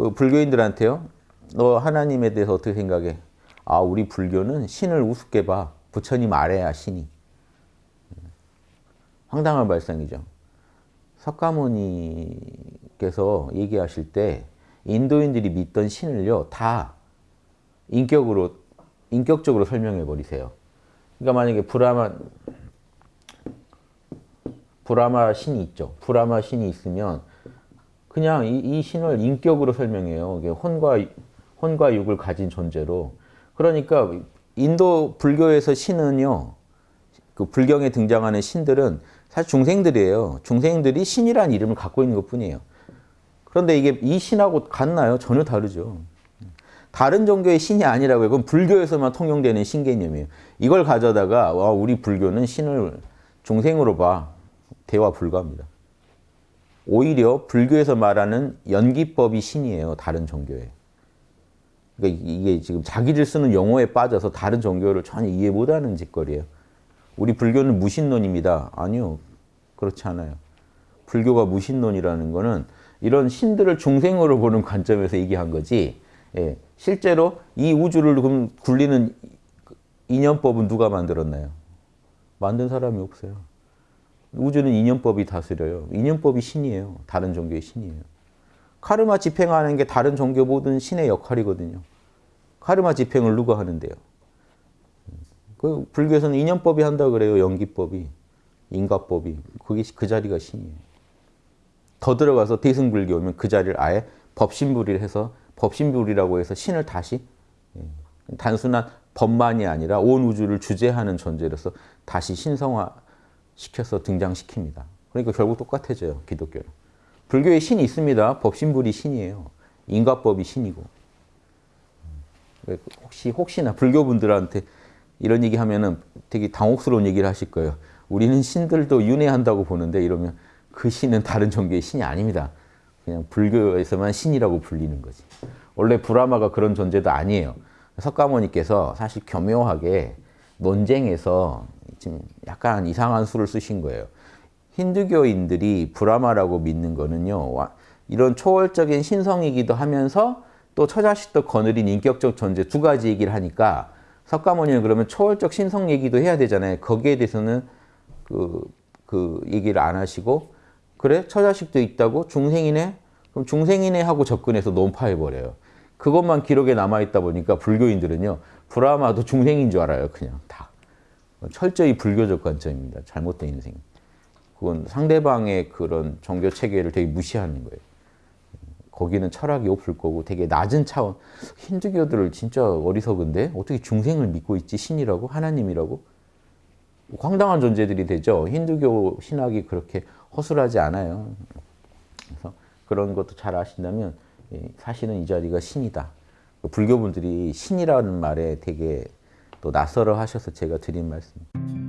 그 불교인들한테요. 너 하나님에 대해서 어떻게 생각해? 아, 우리 불교는 신을 우습게 봐. 부처님 아래야 신이. 황당한 발상이죠. 석가모니께서 얘기하실 때 인도인들이 믿던 신을요 다 인격으로 인격적으로 설명해 버리세요. 그러니까 만약에 브라마 브라마 신이 있죠. 브라마 신이 있으면 그냥 이, 이 신을 인격으로 설명해요. 혼과 혼과 육을 가진 존재로. 그러니까 인도 불교에서 신은요. 그 불경에 등장하는 신들은 사실 중생들이에요. 중생들이 신이라는 이름을 갖고 있는 것뿐이에요. 그런데 이게 이 신하고 같나요? 전혀 다르죠. 다른 종교의 신이 아니라고요. 그건 불교에서만 통용되는 신 개념이에요. 이걸 가져다가 와, 우리 불교는 신을 중생으로 봐. 대화 불가합니다. 오히려 불교에서 말하는 연기법이 신이에요. 다른 종교에. 그러니까 이게 지금 자기들 쓰는 용어에 빠져서 다른 종교를 전혀 이해 못하는 짓거리예요. 우리 불교는 무신론입니다. 아니요. 그렇지 않아요. 불교가 무신론이라는 거는 이런 신들을 중생으로 보는 관점에서 얘기한 거지 예, 실제로 이 우주를 굴리는 인연법은 누가 만들었나요? 만든 사람이 없어요. 우주는 인연법이 다스려요. 인연법이 신이에요. 다른 종교의 신이에요. 카르마 집행하는 게 다른 종교 모든 신의 역할이거든요. 카르마 집행을 누가 하는데요? 그 불교에서는 인연법이 한다 그래요. 연기법이. 인과법이. 그게 그 자리가 신이에요. 더 들어가서 대승불교 오면 그 자리를 아예 법신불이를 해서 법신불이라고 해서 신을 다시 예, 단순한 법만이 아니라 온 우주를 주재하는 존재로서 다시 신성화 시켜서 등장시킵니다. 그러니까 결국 똑같아져요. 기독교는. 불교에 신이 있습니다. 법신불이 신이에요. 인과법이 신이고. 음, 혹시 혹시나 불교 분들한테 이런 얘기 하면은 되게 당혹스러운 얘기를 하실 거예요. 우리는 신들도 윤회한다고 보는데 이러면 그 신은 다른 종교의 신이 아닙니다. 그냥 불교에서만 신이라고 불리는 거지. 원래 브라마가 그런 존재도 아니에요. 석가모니께서 사실 교묘하게 논쟁에서 지금 약간 이상한 수를 쓰신 거예요. 힌두교인들이 브라마라고 믿는 거는요. 이런 초월적인 신성이기도 하면서 또 처자식도 거느린 인격적 존재 두 가지 얘기를 하니까 석가모니는 그러면 초월적 신성 얘기도 해야 되잖아요. 거기에 대해서는 그, 그 얘기를 안 하시고 그래? 처자식도 있다고? 중생이네? 그럼 중생이네 하고 접근해서 논파해버려요. 그것만 기록에 남아있다 보니까 불교인들은요. 브라마도 중생인 줄 알아요. 그냥 다. 철저히 불교적 관점입니다. 잘못된 인생. 그건 상대방의 그런 종교 체계를 되게 무시하는 거예요. 거기는 철학이 없을 거고 되게 낮은 차원. 힌두교들을 진짜 어리석은데 어떻게 중생을 믿고 있지? 신이라고? 하나님이라고? 황당한 존재들이 되죠. 힌두교 신학이 그렇게 허술하지 않아요. 그래서 그런 것도 잘 아신다면 사실은 이 자리가 신이다. 불교분들이 신이라는 말에 되게 또 낯설어 하셔서 제가 드린 말씀.